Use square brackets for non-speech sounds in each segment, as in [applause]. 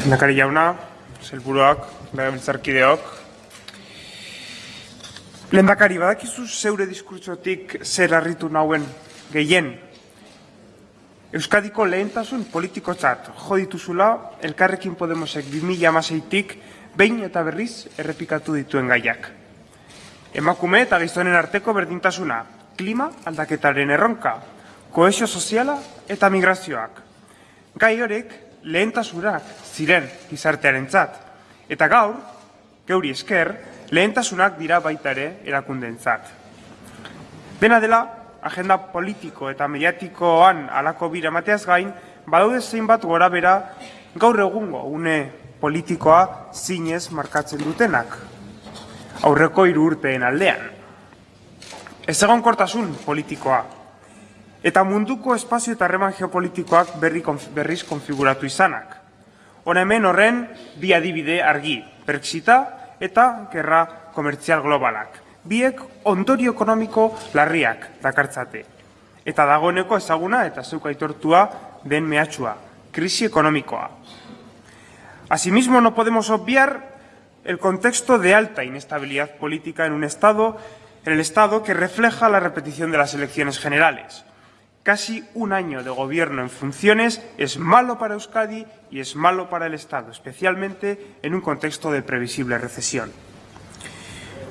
Lehendakari jauna, zelburuak, legebiltzarkideok. Lehendakari, badakizu zeure diskurtsotik zer harritu nauen gehien. Euskadiko lehentasun politikotzat jo dituzula elkarrekin Podemosek 2016tik behin eta berriz errepikatu dituen gaiak. Emakume eta gizonen arteko berdintasuna, klima aldaketaren erronka, koesio soziala eta migrazioak. Gai horek lehentasunak ziren gizartearentzat eta gaur, geuri esker, lehentasunak dira baita ere erakundeentzat. Dena dela, agenda politiko eta mediatikoan alako bira mateaz gain, badaude zeinbat gora bera gaur egungo une politikoa zinez markatzen dutenak. Aurreko hiru urteen aldean. Ez egon kortasun politikoa. Eta munduko espazio eta harreman geopolitikoak berri, berriz konfiguratu izanak. Hona hemen horren bi adibide argi, Brexita eta gerra komertzial globalak. Biek ondorio ekonomiko larriak dakartzate. Eta dagoeneko ezaguna eta zeuk aitortua den mehatxua, krisi ekonomikoa. Asimismo, no podemos obviar el contexto de alta inestabilidad política en un Estado, en el Estado que refleja la repetición de las elecciones generales. Casi un año de gobierno en funciones es malo para Euskadi y es malo para el Estado, especialmente en un contexto de previsible recesión.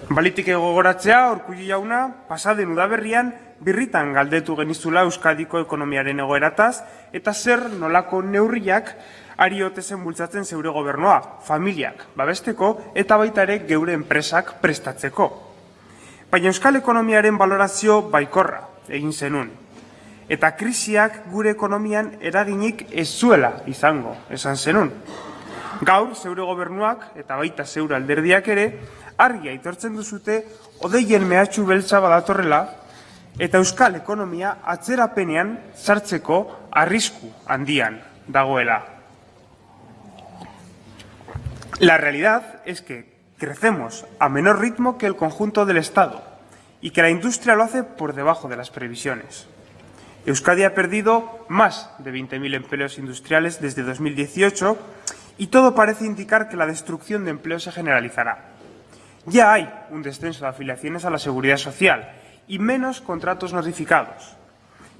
Balitik gogoratzea, Urkullu jauna, pasaden udaberrian birritan galdetu genizula Euskadiko ekonomiaren egoerataz eta zer nolako neurriak ari otezen bultzatzen zeure gobernoa, familiak babesteko eta baita ere geure enpresak prestatzeko. Baina Euskal ekonomiaren valorazio baikorra egin zenun. Eta krisiak gure ekonomian eraginik ez zuela izango, esan zenun. Gaur, zeure gobernuak eta baita zeure alderdiak ere, argi aitortzen duzute, odeien mehatxu beltza badatorrela, eta euskal ekonomia atzerapenean sartzeko arrisku handian dagoela. La realidad es que crecemos a menor ritmo que el conjunto del Estado y que la industria lo hace por debajo de las previsiones. Euskadi ha perdido más de 20.000 empleos industriales desde 2018 y todo parece indicar que la destrucción de empleo se generalizará. Ya hay un descenso de afiliaciones a la seguridad social y menos contratos notificados.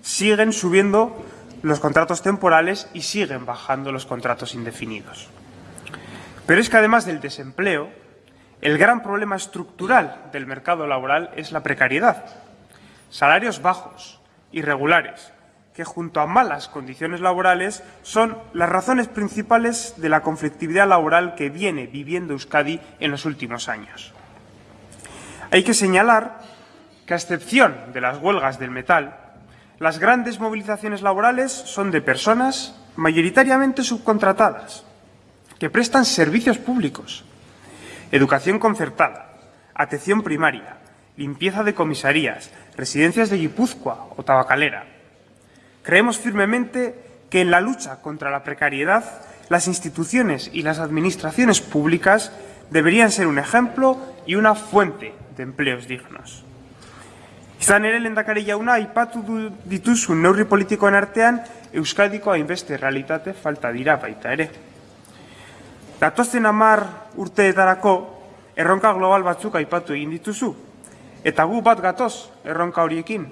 Siguen subiendo los contratos temporales y siguen bajando los contratos indefinidos. Pero es que además del desempleo, el gran problema estructural del mercado laboral es la precariedad. Salarios bajos, irregulares, que junto a malas condiciones laborales son las razones principales de la conflictividad laboral que viene viviendo Euskadi en los últimos años. Hay que señalar que, a excepción de las huelgas del metal, las grandes movilizaciones laborales son de personas mayoritariamente subcontratadas, que prestan servicios públicos, educación concertada, atención primaria, limpieza de comisarías, residencias de Guipúzcoa o Tabacalera. Creemos firmemente que en la lucha contra la precariedad las instituciones y las administraciones públicas deberían ser un ejemplo y una fuente de empleos dignos. Izan ere lehendakari jauna aipatu dituzu neurri politikoen artean Euskadiko hainbeste realitate falta dira baita ere. Datozen hamar urteetarako erronka global batzuk aipatu egin dituzu, eta gu bat gatoz erronka horiekin.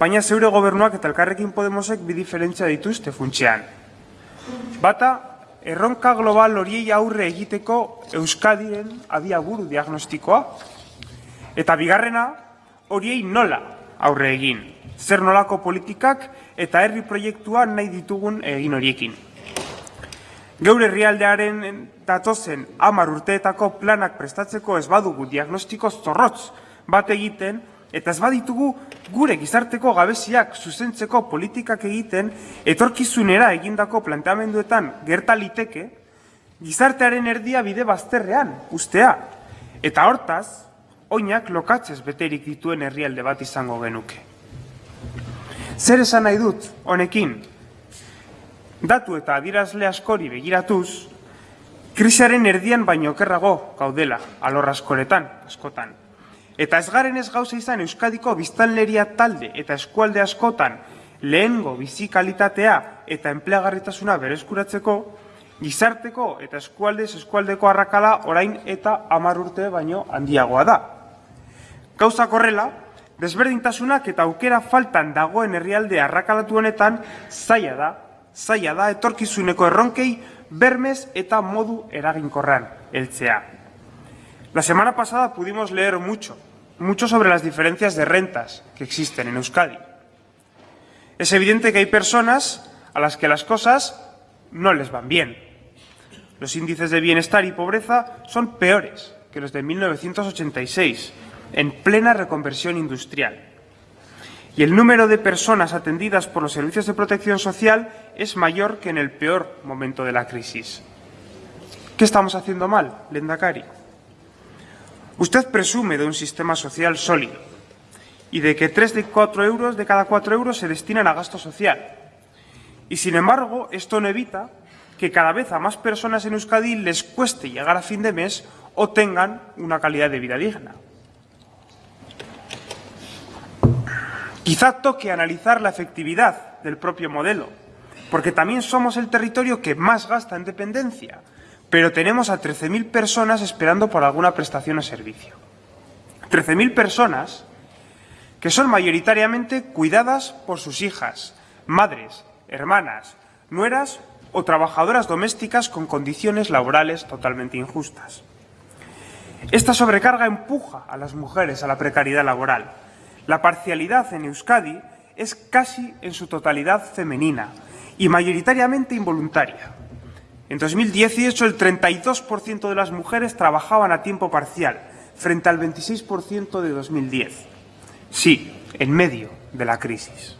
Baina zeure gobernuak eta elkarrekin Podemosek bi diferentzia dituzte funtsean. Bata, erronka global horiei aurre egiteko Euskadiren abiaburu diagnostikoa. Eta bigarrena, horiei nola aurre egin. Zer nolako politikak eta herri proiektua nahi ditugun egin horiekin. Geure herrialdearen datozen hamar urteetako planak prestatzeko ez badugu diagnostiko zorrotz bat egiten eta ez baditugu gure gizarteko gabeziak zuzentzeko politikak egiten etorkizunera egindako planteamenduetan gerta liteke gizartearen erdia bide bazterrean ustea eta hortaz oinak lokatzez beterik dituen herrialde bat izango genuke. Zer esan nahi dut honekin? Datu eta adirazle askori begiratuz, krisiaren erdian baino okerrago gaudela alor askoretan, askotan. Eta ez garen ez gauza izan Euskadiko biztanleria talde eta eskualde askotan lehengo bizi kalitatea eta enpleagarritasuna bereskuratzeko, gizarteko eta eskualdez eskualdeko arrakala orain eta hamar urte baino handiagoa da. Gauza korrela, desberdintasunak eta aukera faltan dagoen herrialde arrakalatu honetan zaila da, zaila da etorkizuneko erronkei bermez eta modu eraginkorran heltzea. La semana pasada pudimos leer mucho, mucho sobre las diferencias de rentas que existen en Euskadi. Es evidente que hay personas a las que las cosas no les van bien. Los índices de bienestar y pobreza son peores que los de 1986, en plena reconversión industrial. Y el número de personas atendidas por los servicios de protección social es mayor que en el peor momento de la crisis. ¿Qué estamos haciendo mal, Lendakari? Usted presume de un sistema social sólido y de que tres de cuatro euros de cada cuatro euros se destinan a gasto social. Y sin embargo, esto no evita que cada vez a más personas en Euskadi les cueste llegar a fin de mes o tengan una calidad de vida digna. Quizá toque analizar la efectividad del propio modelo, porque también somos el territorio que más gasta en dependencia, pero tenemos a 13.000 personas esperando por alguna prestación o servicio. 13.000 personas que son mayoritariamente cuidadas por sus hijas, madres, hermanas, nueras o trabajadoras domésticas con condiciones laborales totalmente injustas. Esta sobrecarga empuja a las mujeres a la precariedad laboral, la parcialidad en Euskadi es casi en su totalidad femenina y mayoritariamente involuntaria. En 2018 el 32% de las mujeres trabajaban a tiempo parcial, frente al 26% de 2010. Sí, en medio de la crisis.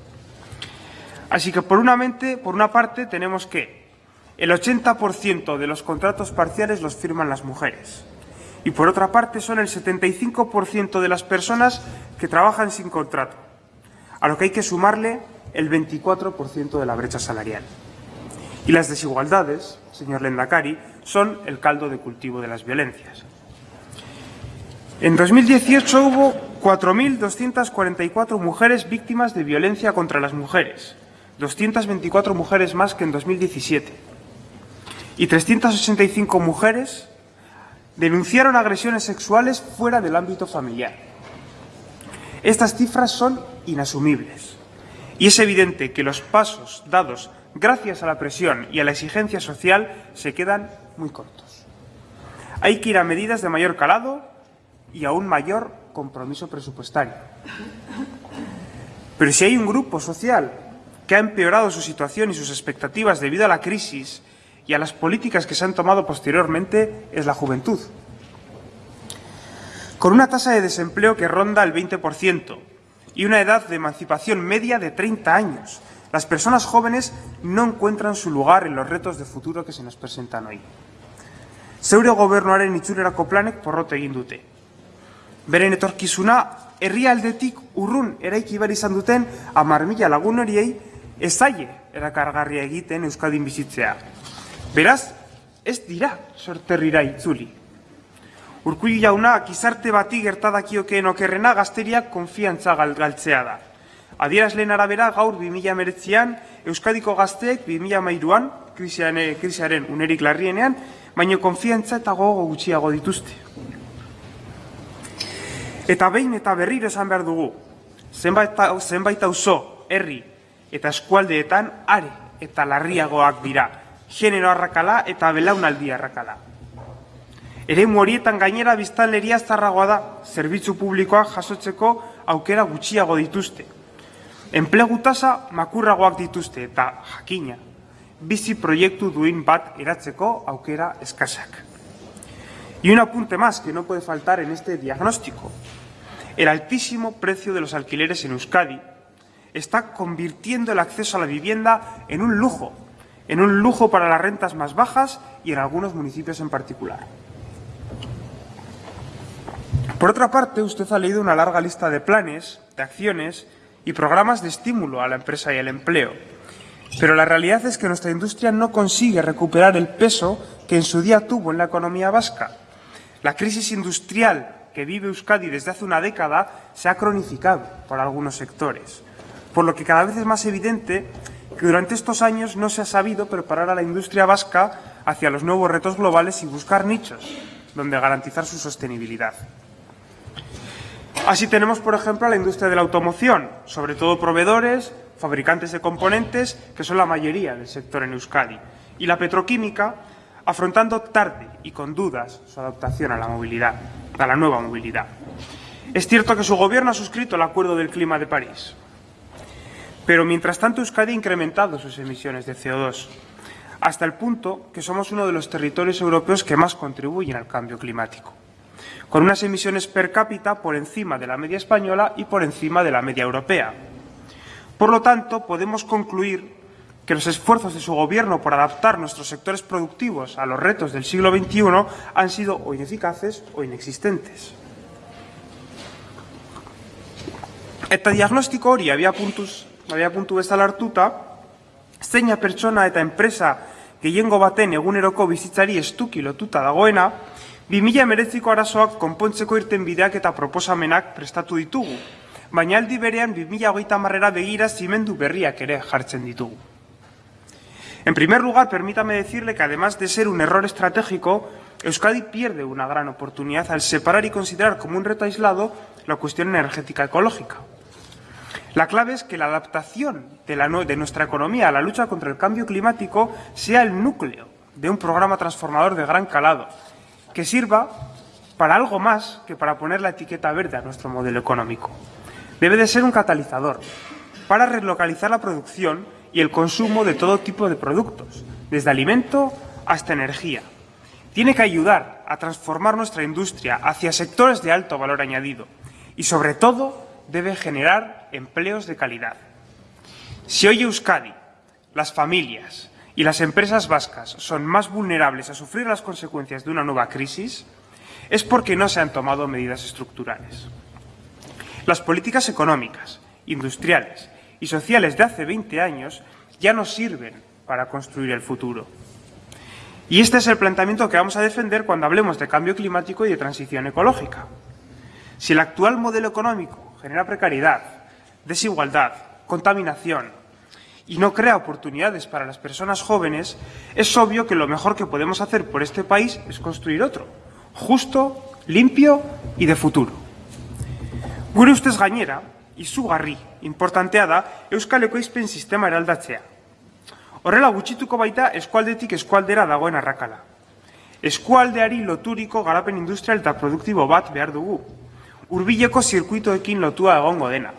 Así que por una, mente, por una parte tenemos que el 80% de los contratos parciales los firman las mujeres y por otra parte son el 75% de las personas que trabajan sin contrato, a lo que hay que sumarle el 24% de la brecha salarial. Y las desigualdades, señor Lendakari, son el caldo de cultivo de las violencias. En 2018 hubo 4.244 mujeres víctimas de violencia contra las mujeres, 224 mujeres más que en 2017, y 385 mujeres denunciaron agresiones sexuales fuera del ámbito familiar. Estas cifras son inasumibles y es evidente que los pasos dados gracias a la presión y a la exigencia social se quedan muy cortos. Hay que ir a medidas de mayor calado y a un mayor compromiso presupuestario. Pero si hay un grupo social que ha empeorado su situación y sus expectativas debido a la crisis y a las políticas que se han tomado posteriormente es la juventud. Con una tasa de desempleo que ronda el 20% y una edad de emancipación media de 30 años, las personas jóvenes no encuentran su lugar en los retos de futuro que se nos presentan hoy. Zeure gobernuaren itxurerako planek porrot egin dute. Beren etorkizuna herrialdetik urrun eraiki behar izan duten amar mila lagun horiei ezaie erakargarria egiten Euskadin bizitzea. Beraz, ez dira sorterrira itzuli. Urkulli jauna, gizarte bati gertadakiokeen okerrena gazteriak konfiantza galtzea da. Adierazleen arabera gaur 2019an Euskadiko gazteek 2013an krisiaren, krisiaren unerik larrienean, baino konfiantza eta gogo gutxiago dituzte. Eta behin eta berriro esan behar dugu, zenbait, zenbait auzo, herri eta eskualdeetan are eta larriagoak dira, genero arrakala eta belaunaldi arrakala. Ere horietan gainera biztanleria zarragoa da, zerbitzu publikoak jasotzeko aukera gutxiago dituzte. Enplegu tasa makurragoak dituzte eta jakina, bizi proiektu duin bat eratzeko aukera eskasak. Y un apunte más que no puede faltar en este diagnóstico. El altísimo precio de los alquileres en Euskadi está convirtiendo el acceso a la vivienda en un lujo en un lujo para las rentas más bajas y en algunos municipios en particular. Por otra parte, usted ha leído una larga lista de planes, de acciones y programas de estímulo a la empresa y el empleo. Pero la realidad es que nuestra industria no consigue recuperar el peso que en su día tuvo en la economía vasca. La crisis industrial que vive Euskadi desde hace una década se ha cronificado por algunos sectores, por lo que cada vez es más evidente que durante estos años no se ha sabido preparar a la industria vasca hacia los nuevos retos globales y buscar nichos donde garantizar su sostenibilidad. Así tenemos, por ejemplo, a la industria de la automoción, sobre todo proveedores, fabricantes de componentes, que son la mayoría del sector en Euskadi, y la petroquímica, afrontando tarde y con dudas su adaptación a la movilidad, a la nueva movilidad. Es cierto que su gobierno ha suscrito el Acuerdo del Clima de París, pero mientras tanto Euskadi ha incrementado sus emisiones de CO2, hasta el punto que somos uno de los territorios europeos que más contribuyen al cambio climático, con unas emisiones per cápita por encima de la media española y por encima de la media europea. Por lo tanto, podemos concluir que los esfuerzos de su Gobierno por adaptar nuestros sectores productivos a los retos del siglo XXI han sido o ineficaces o inexistentes. Eta diagnostiko hori abiapuntuz, abiapuntu bezala hartuta, zeina pertsona eta enpresa gehiengo baten eguneroko bizitzari estuki lotuta dagoena, 2000 arazoak konpontzeko irten bideak eta proposamenak prestatu ditugu, baina aldi berean 2008 marrera begira zimendu berriak ere jartzen ditugu. En primer lugar, permítame decirle que además de ser un error estratégico, Euskadi pierde una gran oportunidad al separar y considerar como un reto aislado la cuestión energética ecológica. La clave es que la adaptación de, nuestra economía a la lucha contra el cambio climático sea el núcleo de un programa transformador de gran calado, que sirva para algo más que para poner la etiqueta verde a nuestro modelo económico. Debe de ser un catalizador para relocalizar la producción y el consumo de todo tipo de productos, desde alimento hasta energía. Tiene que ayudar a transformar nuestra industria hacia sectores de alto valor añadido y, sobre todo, debe generar empleos de calidad. Si hoy Euskadi, las familias y las empresas vascas son más vulnerables a sufrir las consecuencias de una nueva crisis, es porque no se han tomado medidas estructurales. Las políticas económicas, industriales y sociales de hace 20 años ya no sirven para construir el futuro. Y este es el planteamiento que vamos a defender cuando hablemos de cambio climático y de transición ecológica. Si el actual modelo económico genera precariedad, desigualdad, contaminación y no crea oportunidades para las personas jóvenes, es obvio que lo mejor que podemos hacer por este país es construir otro, justo, limpio y de futuro. Gure ustez gainera, izugarri, importantea da Euskal Ekoizpen sistema eraldatzea. Horrela gutxituko baita eskualdetik eskualdera dagoen arrakala. Eskualdeari loturiko garapen industrial eta produktibo bat behar dugu. Urbileko zirkuitoekin lotua egongo dena.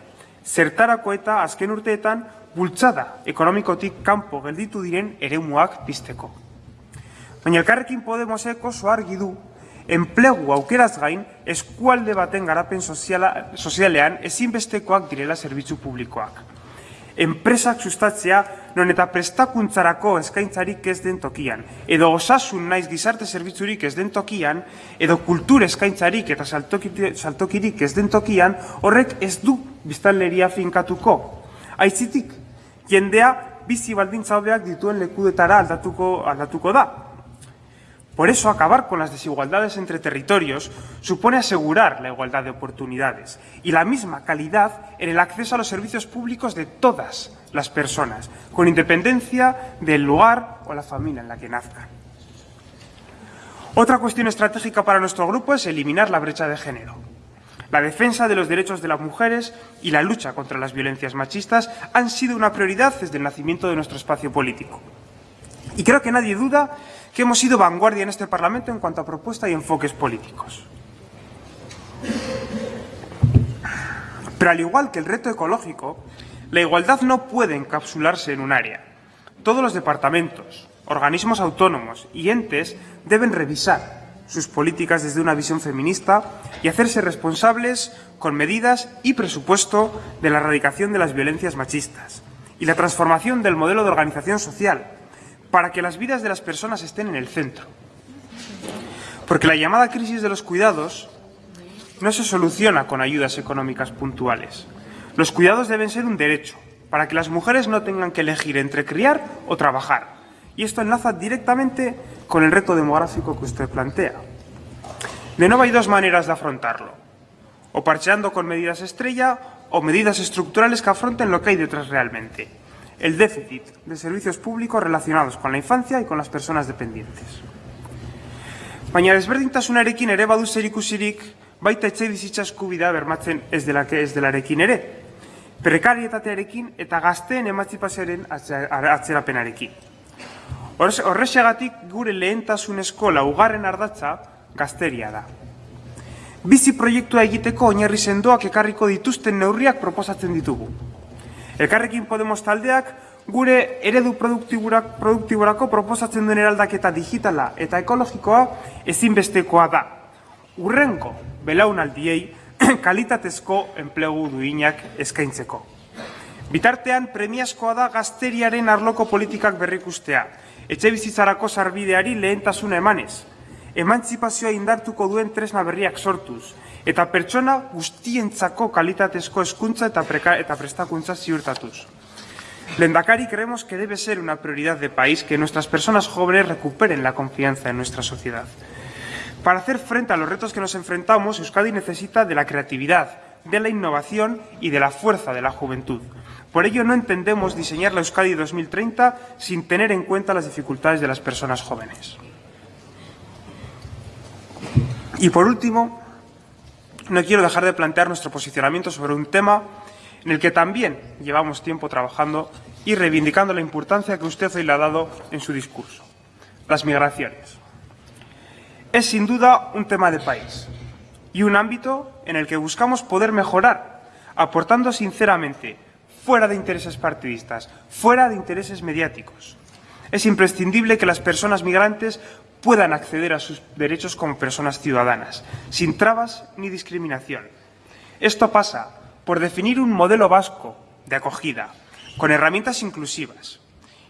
Zertarako eta azken urteetan bultzada ekonomikotik kanpo gelditu diren eremuak pizteko. Baina elkarrekin Podemosek oso argi du enplegu aukeraz gain eskualde baten garapen soziala, sozialean ezinbestekoak direla zerbitzu publikoak. Enpresak sustatzea non eta prestakuntzarako eskaintzarik ez den tokian, edo osasun naiz gizarte zerbitzurik ez den tokian, edo kultur eskaintzarik eta saltokirik ez den tokian, horrek ez du biztanleria finkatuko. Aizitik, jendea bizi baldintza hobeak dituen lekudetara aldatuko, aldatuko da, Por eso, acabar con las desigualdades entre territorios supone asegurar la igualdad de oportunidades y la misma calidad en el acceso a los servicios públicos de todas las personas, con independencia del lugar o la familia en la que nazcan. Otra cuestión estratégica para nuestro grupo es eliminar la brecha de género. La defensa de los derechos de las mujeres y la lucha contra las violencias machistas han sido una prioridad desde el nacimiento de nuestro espacio político. Y creo que nadie duda que hemos sido vanguardia en este Parlamento en cuanto a propuesta y enfoques políticos. Pero al igual que el reto ecológico, la igualdad no puede encapsularse en un área. Todos los departamentos, organismos autónomos y entes deben revisar sus políticas desde una visión feminista y hacerse responsables con medidas y presupuesto de la erradicación de las violencias machistas y la transformación del modelo de organización social para que las vidas de las personas estén en el centro. Porque la llamada crisis de los cuidados no se soluciona con ayudas económicas puntuales. Los cuidados deben ser un derecho, para que las mujeres no tengan que elegir entre criar o trabajar. Y esto enlaza directamente con el reto demográfico que usted plantea. De nuevo hay dos maneras de afrontarlo. O parcheando con medidas estrella o medidas estructurales que afronten lo que hay detrás realmente. El déficit de servicios públicos relacionados con la infancia y con las personas dependientes. Baina desberdintasunarekin ere badu zer ikusirik baita etxe bizitza eskubidea bermatzen ez dela ez delarekin ere. Prekarietatearekin eta gazteen emantzipazioaren atzerapenarekin. Horrexegatik gure lehentasunezko laugarren ardatza gazteria da. Bizi proiektua egiteko oinarri sendoak ekarriko dituzten neurriak proposatzen ditugu. Elkarrekin Podemos taldeak gure eredu produktiborako proposatzen duen eraldaketa digitala eta ekologikoa ezinbestekoa da. Urrenko, belaunaldiei, [clears throat] kalitatezko enplegu duinak eskaintzeko. Bitartean, premiazkoa da gazteriaren arloko politikak berrikustea, etxe bizitzarako sarbideari lehentasuna emanez, emantzipazioa indartuko duen tresna berriak sortuz, eta pertsona guztientzako kalitatezko eskuntza eta, eta prestakuntza ziurtatuz. Lendakari creemos que debe ser una prioridad de país que nuestras personas jóvenes recuperen la confianza en nuestra sociedad. Para hacer frente a los retos que nos enfrentamos, Euskadi necesita de la creatividad, de la innovación y de la fuerza de la juventud. Por ello, no entendemos diseñar la Euskadi 2030 sin tener en cuenta las dificultades de las personas jóvenes. Y por último, no quiero dejar de plantear nuestro posicionamiento sobre un tema en el que también llevamos tiempo trabajando y reivindicando la importancia que usted hoy le ha dado en su discurso, las migraciones. Es sin duda un tema de país y un ámbito en el que buscamos poder mejorar, aportando sinceramente fuera de intereses partidistas, fuera de intereses mediáticos. Es imprescindible que las personas migrantes puedan acceder a sus derechos como personas ciudadanas, sin trabas ni discriminación. Esto pasa por definir un modelo vasco de acogida, con herramientas inclusivas.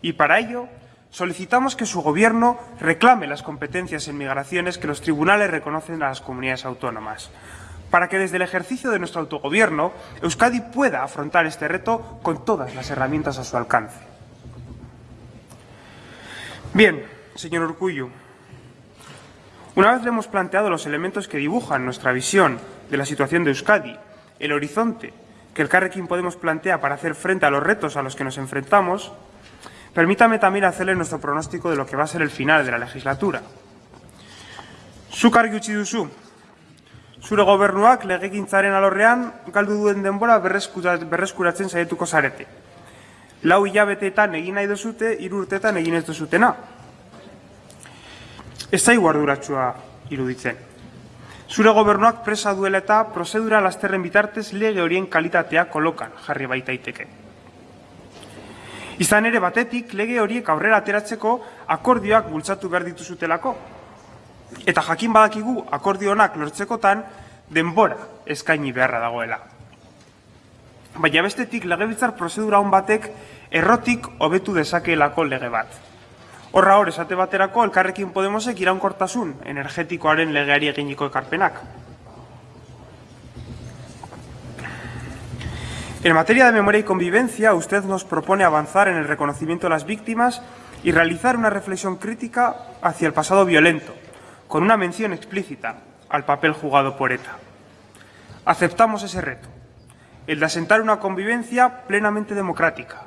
Y para ello solicitamos que su Gobierno reclame las competencias en migraciones que los tribunales reconocen a las comunidades autónomas, para que desde el ejercicio de nuestro autogobierno Euskadi pueda afrontar este reto con todas las herramientas a su alcance. Bien, señor Urcullu, una vez le hemos planteado los elementos que dibujan nuestra visión de la situación de Euskadi, el horizonte que el Carrequín Podemos plantea para hacer frente a los retos a los que nos enfrentamos, permítame también hacerle nuestro pronóstico de lo que va a ser el final de la legislatura. Zuk utzi duzu, Zure gobernuak legegintzaren alorrean galdu duen denbora berreskuratzen saietuko zarete. Lau hilabeteetan egin nahi duzute, hiru urteetan egin ez duzutena. Ez zaigu arduratsua iruditzen. Zure gobernuak presa duela eta prozedura lasterren bitartez lege horien kalitatea kolokan jarri baitaiteke. Izan ere batetik lege horiek aurrera ateratzeko akordioak bultzatu behar dituzutelako, Eta jakin badakigu akordionak lortzekotan denbora eskaini beharra dagoela. Baina bestetik legebiltzar prozedura hon batek errotik hobetu dezakeelako lege bat. Horra hor esate baterako elkarrekin Podemosek iraunkortasun energetikoaren legeari eginiko ekarpenak. En materia de memoria y convivencia, usted nos propone avanzar en el reconocimiento de las víctimas y realizar una reflexión crítica hacia el pasado violento, con una mención explícita al papel jugado por ETA. Aceptamos ese reto, el de asentar una convivencia plenamente democrática,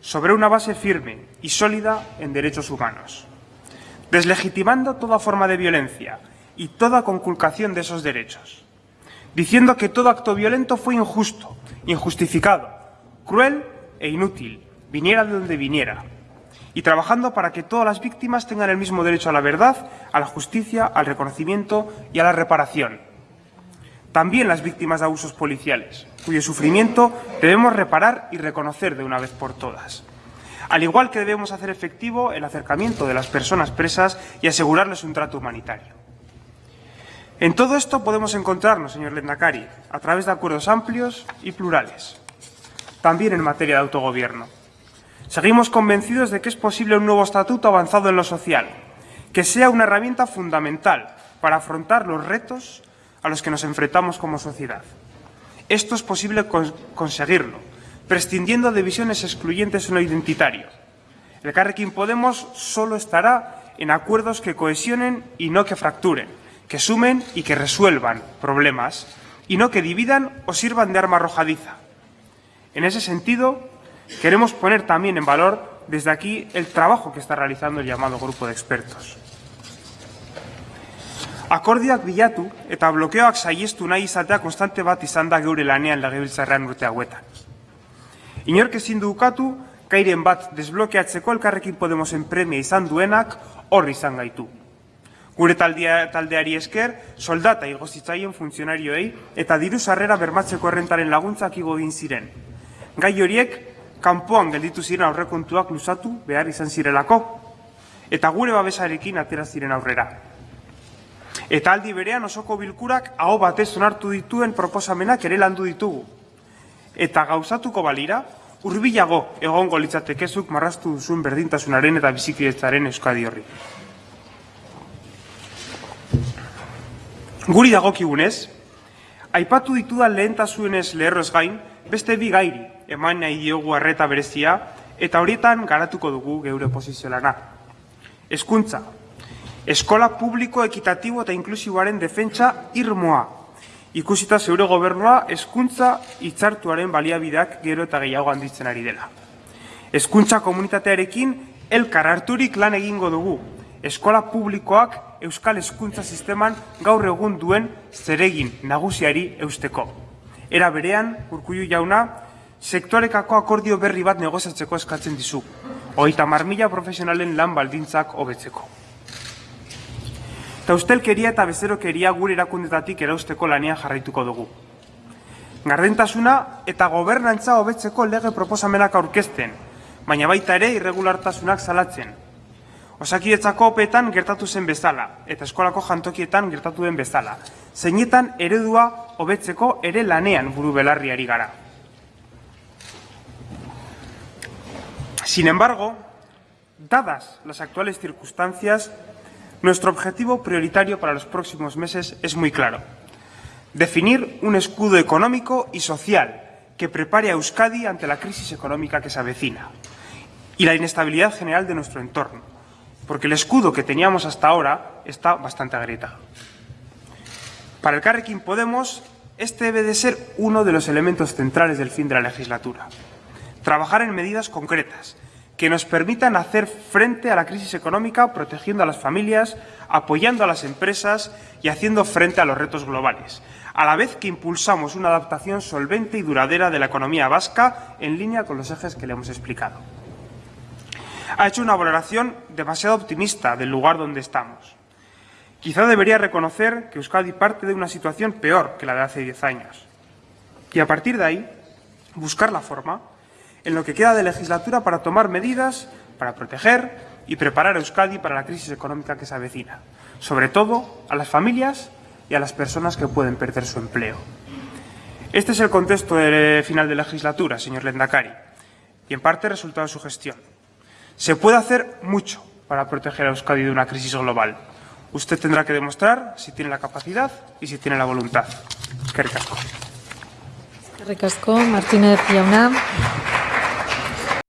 sobre una base firme y sólida en derechos humanos, deslegitimando toda forma de violencia y toda conculcación de esos derechos, diciendo que todo acto violento fue injusto, injustificado, cruel e inútil, viniera de donde viniera, y trabajando para que todas las víctimas tengan el mismo derecho a la verdad, a la justicia, al reconocimiento y a la reparación. También las víctimas de abusos policiales, cuyo sufrimiento debemos reparar y reconocer de una vez por todas. Al igual que debemos hacer efectivo el acercamiento de las personas presas y asegurarles un trato humanitario. En todo esto podemos encontrarnos, señor Lendakari, a través de acuerdos amplios y plurales, también en materia de autogobierno. Seguimos convencidos de que es posible un nuevo estatuto avanzado en lo social, que sea una herramienta fundamental para afrontar los retos a los que nos enfrentamos como sociedad. Esto es posible conseguirlo, prescindiendo de visiones excluyentes en lo identitario. El Carrequín Podemos solo estará en acuerdos que cohesionen y no que fracturen, que sumen y que resuelvan problemas, y no que dividan o sirvan de arma arrojadiza. En ese sentido, Queremos poner también en valor desde aquí el trabajo que está realizando el llamado grupo de expertos. Akordioak bilatu eta blokeoak saiestu nahi izatea konstante bat izan da geure lanean legebiltzarrean urte hauetan. Inork ezin du ukatu, kairen bat desblokeatzeko elkarrekin Podemosen premia izan duenak hor izan gaitu. Gure taldia, taldeari esker, soldata igozitzaien funtzionarioei eta diru sarrera bermatzeko errentaren laguntzak igo egin ziren. Gai horiek, kanpoan gelditu ziren aurrekontuak luzatu behar izan zirelako, eta gure babesarekin atera ziren aurrera. Eta aldi berean osoko bilkurak aho batez onartu dituen proposamenak ere landu ditugu. Eta gauzatuko balira, hurbilago egongo litzatekezuk marrastu duzuen berdintasunaren eta bizikidetzaren euskadi horri. Guri dagokigunez, aipatu ditudan lehentasuenez leherroz gain, beste bi gairi eman nahi diogu arreta berezia eta horietan garatuko dugu geure posizio lana. Hezkuntza, Eskola publiko ekitatibo eta inklusiboaren defentsa irmoa. Ikusita zeure gobernua hezkuntza hitzartuaren baliabideak gero eta gehiago handitzen ari dela. Hezkuntza komunitatearekin elkar harturik lan egingo dugu. Eskola publikoak euskal hezkuntza sisteman gaur egun duen zeregin nagusiari eusteko. Era berean, urkullu jauna, sektorekako akordio berri bat negozatzeko eskatzen dizu. Hogeita marmila profesionalen lan baldintzak hobetzeko. Eta ustelkeria eta bezerokeria gure erakundetatik erausteko lanean jarraituko dugu. Gardentasuna eta gobernantza hobetzeko lege proposamenak aurkezten, baina baita ere irregulartasunak salatzen. Osakidetzako opetan gertatu zen bezala, eta eskolako jantokietan gertatu den bezala. Zeinetan eredua hobetzeko ere lanean buru belarriari gara. Sin embargo, dadas las actuales circunstancias, Nuestro objetivo prioritario para los próximos meses es muy claro. Definir un escudo económico y social que prepare a Euskadi ante la crisis económica que se avecina y la inestabilidad general de nuestro entorno, porque el escudo que teníamos hasta ahora está bastante agrietado. Para el Carrequín Podemos, este debe de ser uno de los elementos centrales del fin de la legislatura. Trabajar en medidas concretas que nos permitan hacer frente a la crisis económica protegiendo a las familias, apoyando a las empresas y haciendo frente a los retos globales, a la vez que impulsamos una adaptación solvente y duradera de la economía vasca en línea con los ejes que le hemos explicado. Ha hecho una valoración demasiado optimista del lugar donde estamos. Quizá debería reconocer que Euskadi parte de una situación peor que la de hace diez años. Y a partir de ahí, buscar la forma en lo que queda de legislatura para tomar medidas para proteger y preparar a Euskadi para la crisis económica que se avecina, sobre todo a las familias y a las personas que pueden perder su empleo. Este es el contexto de final de legislatura, señor Lendakari, y en parte resultado de su gestión. Se puede hacer mucho para proteger a Euskadi de una crisis global. Usted tendrá que demostrar si tiene la capacidad y si tiene la voluntad. Qué ricasco. Ricasco, Martínez Yauna.